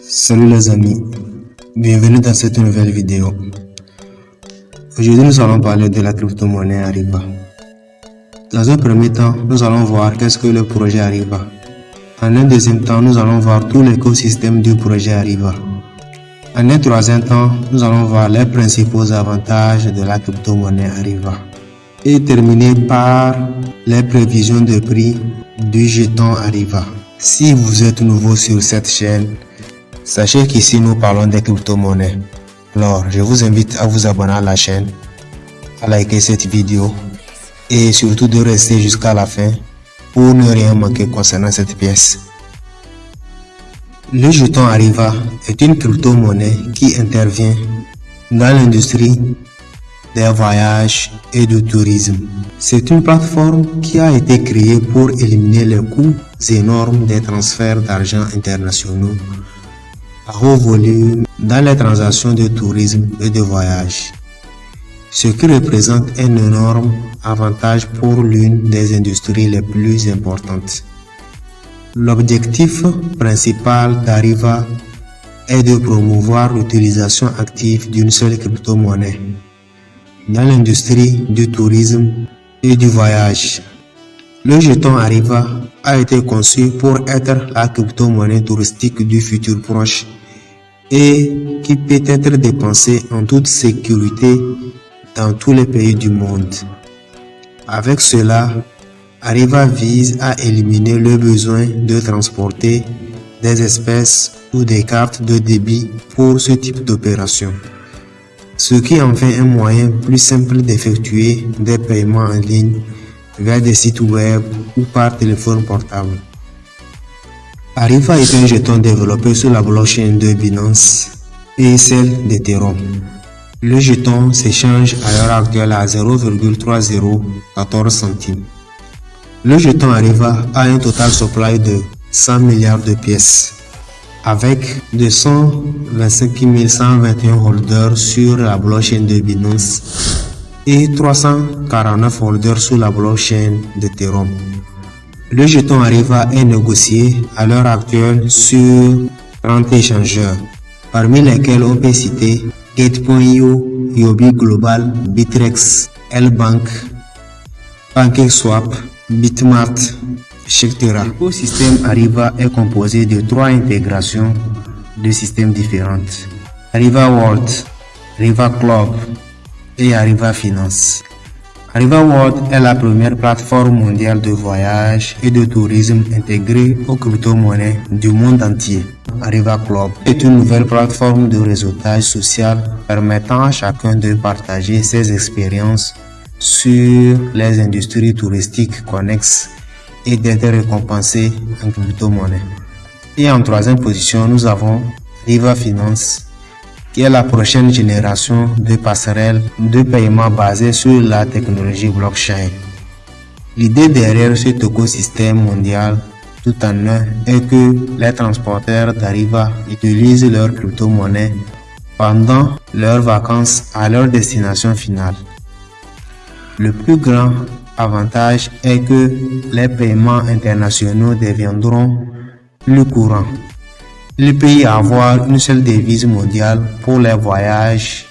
Salut les amis, bienvenue dans cette nouvelle vidéo. Aujourd'hui nous allons parler de la crypto-monnaie Arriva. Dans un premier temps, nous allons voir qu'est-ce que le projet Arriva. En un deuxième temps, nous allons voir tout l'écosystème du projet Arriva. En un troisième temps, nous allons voir les principaux avantages de la crypto-monnaie Arriva. Et terminer par les prévisions de prix du jeton Arriva. Si vous êtes nouveau sur cette chaîne, sachez qu'ici nous parlons des crypto-monnaies. Alors, je vous invite à vous abonner à la chaîne, à liker cette vidéo et surtout de rester jusqu'à la fin pour ne rien manquer concernant cette pièce. Le jeton Arriva est une crypto-monnaie qui intervient dans l'industrie des voyages et du tourisme. C'est une plateforme qui a été créée pour éliminer les coûts énormes des transferts d'argent internationaux à haut volume dans les transactions de tourisme et de voyage, ce qui représente un énorme avantage pour l'une des industries les plus importantes. L'objectif principal d'Ariva est de promouvoir l'utilisation active d'une seule crypto-monnaie dans l'industrie du tourisme et du voyage. Le jeton Arriva a été conçu pour être la crypto-monnaie touristique du futur proche et qui peut être dépensée en toute sécurité dans tous les pays du monde. Avec cela, Arriva vise à éliminer le besoin de transporter des espèces ou des cartes de débit pour ce type d'opération ce qui en fait un moyen plus simple d'effectuer des paiements en ligne via des sites web ou par téléphone portable. Arriva est un jeton développé sur la blockchain de Binance et celle d'Ethereum. Le jeton s'échange à l'heure actuelle à 0,3014 centimes. Le jeton Arriva a un total supply de 100 milliards de pièces avec 225 121 holders sur la blockchain de Binance et 349 holders sur la blockchain d'Ethereum. Le jeton Arriva est négocié à l'heure actuelle sur 30 échangeurs, parmi lesquels on peut citer Gate.io, Yobi Global, Bitrex, L-Bank, PancakeSwap, Bitmart, L'écosystème Arriva est composé de trois intégrations de systèmes différentes. Arriva World, Arriva Club et Arriva Finance. Arriva World est la première plateforme mondiale de voyage et de tourisme intégrée aux crypto-monnaies du monde entier. Arriva Club est une nouvelle plateforme de réseautage social permettant à chacun de partager ses expériences sur les industries touristiques connexes et d'être récompensé en crypto-monnaie. Et en troisième position, nous avons Riva Finance, qui est la prochaine génération de passerelles de paiement basées sur la technologie blockchain. L'idée derrière cet écosystème mondial tout en un est que les transporteurs d'Ariva utilisent leur crypto-monnaie pendant leurs vacances à leur destination finale. Le plus grand avantage est que les paiements internationaux deviendront plus courants. Il peut y avoir une seule devise mondiale pour les voyages,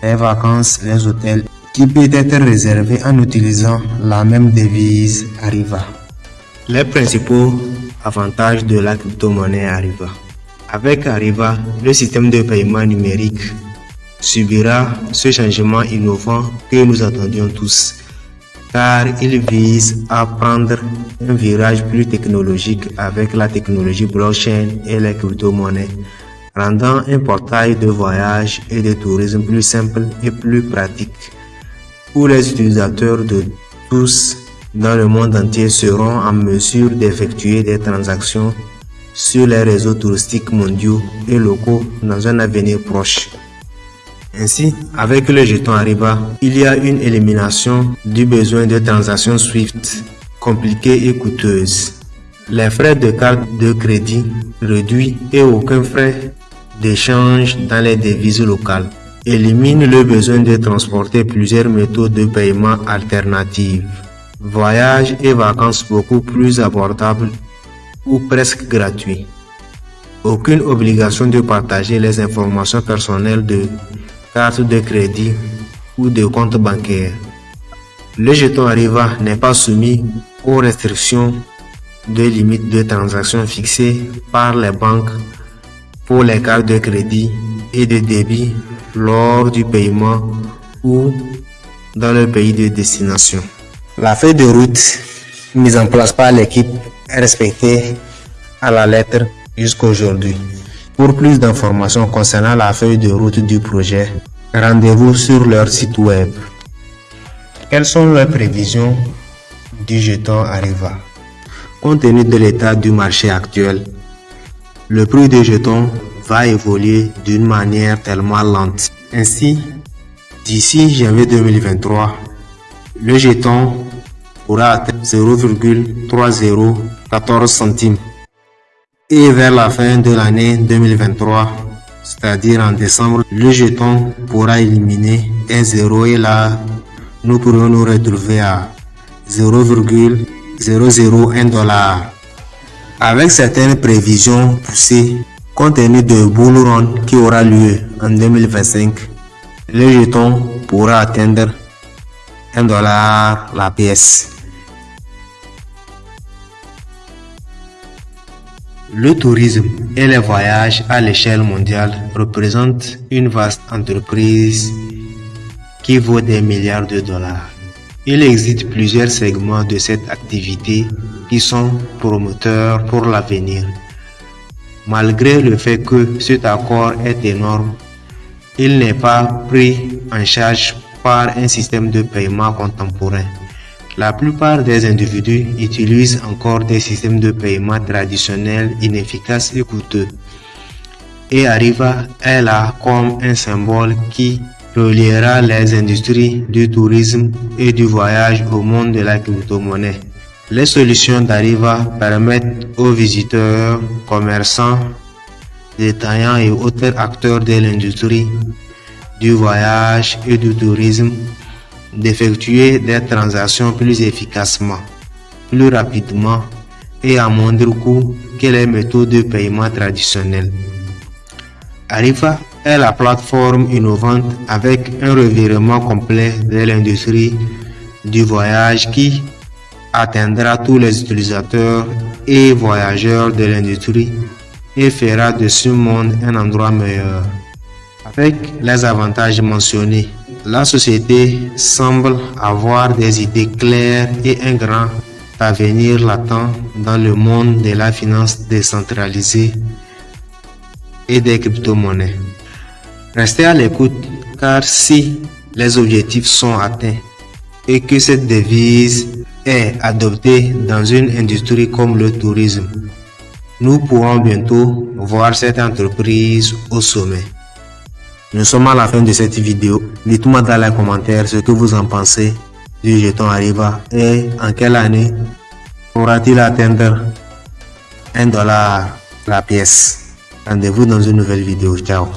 les vacances, les hôtels, qui peut être réservée en utilisant la même devise Arriva. Les principaux avantages de la crypto-monnaie Arriva. Avec Arriva, le système de paiement numérique subira ce changement innovant que nous attendions tous car il vise à prendre un virage plus technologique avec la technologie blockchain et les crypto-monnaies, rendant un portail de voyage et de tourisme plus simple et plus pratique, où les utilisateurs de tous dans le monde entier seront en mesure d'effectuer des transactions sur les réseaux touristiques mondiaux et locaux dans un avenir proche. Ainsi, avec le jeton Arriva, il y a une élimination du besoin de transactions SWIFT compliquées et coûteuses. Les frais de carte de crédit réduits et aucun frais d'échange dans les devises locales éliminent le besoin de transporter plusieurs méthodes de paiement alternatives. Voyages et vacances beaucoup plus abordables ou presque gratuits. Aucune obligation de partager les informations personnelles de carte de crédit ou de compte bancaire. Le jeton Arriva n'est pas soumis aux restrictions de limite de transactions fixées par les banques pour les cartes de crédit et de débit lors du paiement ou dans le pays de destination. La feuille de route mise en place par l'équipe est respectée à la lettre jusqu'aujourd'hui. Pour plus d'informations concernant la feuille de route du projet, rendez-vous sur leur site web. Quelles sont les prévisions du jeton Arriva? Compte tenu de l'état du marché actuel, le prix des jetons va évoluer d'une manière tellement lente. Ainsi, d'ici janvier 2023, le jeton pourra atteindre 0,3014 centimes. Et vers la fin de l'année 2023, c'est-à-dire en décembre, le jeton pourra éliminer un zéro et là, nous pourrons nous retrouver à 0,001 dollar. Avec certaines prévisions poussées, compte tenu de Bull Run qui aura lieu en 2025, le jeton pourra atteindre 1 dollar la pièce. Le tourisme et les voyages à l'échelle mondiale représentent une vaste entreprise qui vaut des milliards de dollars. Il existe plusieurs segments de cette activité qui sont promoteurs pour l'avenir. Malgré le fait que cet accord est énorme, il n'est pas pris en charge par un système de paiement contemporain. La plupart des individus utilisent encore des systèmes de paiement traditionnels inefficaces et coûteux. Et Arriva est là comme un symbole qui reliera les industries du tourisme et du voyage au monde de la crypto-monnaie. Les solutions d'Arriva permettent aux visiteurs, commerçants, détaillants et autres acteurs de l'industrie du voyage et du tourisme d'effectuer des transactions plus efficacement, plus rapidement et à moindre coût que les méthodes de paiement traditionnelles. Arriva est la plateforme innovante avec un revirement complet de l'industrie du voyage qui atteindra tous les utilisateurs et voyageurs de l'industrie et fera de ce monde un endroit meilleur. Avec les avantages mentionnés, la société semble avoir des idées claires et un grand avenir latent dans le monde de la finance décentralisée et des crypto-monnaies. Restez à l'écoute car si les objectifs sont atteints et que cette devise est adoptée dans une industrie comme le tourisme, nous pourrons bientôt voir cette entreprise au sommet. Nous sommes à la fin de cette vidéo. Dites-moi dans les commentaires ce que vous en pensez du jeton Arriva et en quelle année pourra-t-il atteindre 1 dollar la pièce? Rendez-vous dans une nouvelle vidéo. Ciao